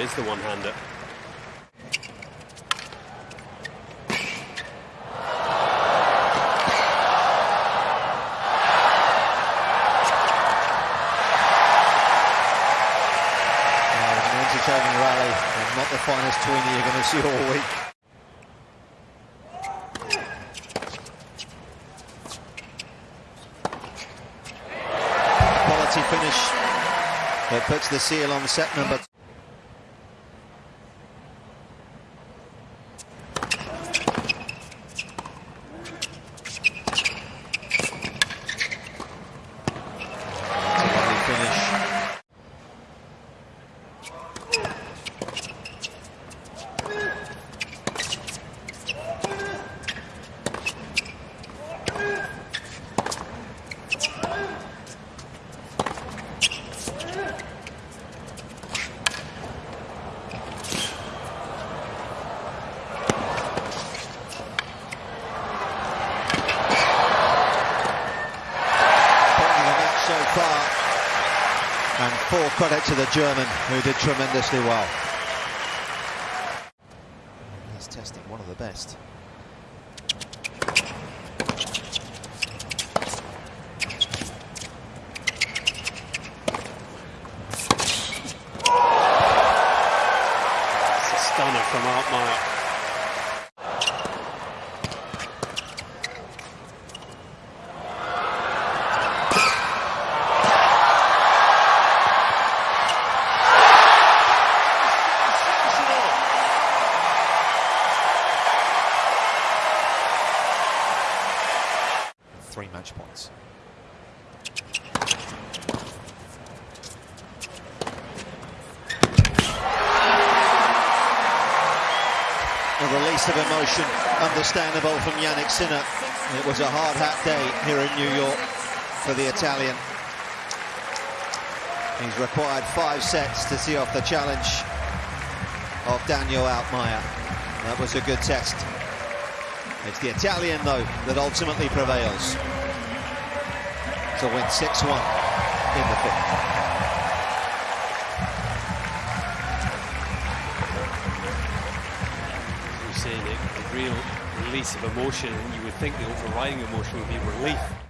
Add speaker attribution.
Speaker 1: Is the one-hander.
Speaker 2: An entertaining rally and not the finest tweenie you're going to see all week. Quality finish that puts the seal on set number. That's a lovely finish. bottom of the match so far. And full credit to the German, who did tremendously well. He's testing one of the best.
Speaker 1: It's a stunner from Altmaier.
Speaker 2: Three match points. A release of emotion, understandable from Jannik Sinner. It was a hard hat day here in New York for the Italian. He's required five sets to see off the challenge of Daniel Altmaier. That was a good test. It's the Italian, though, that ultimately prevails to win 6-1 in the fifth.
Speaker 1: Saying it, a real release of emotion, you would think the overriding emotion would be relief.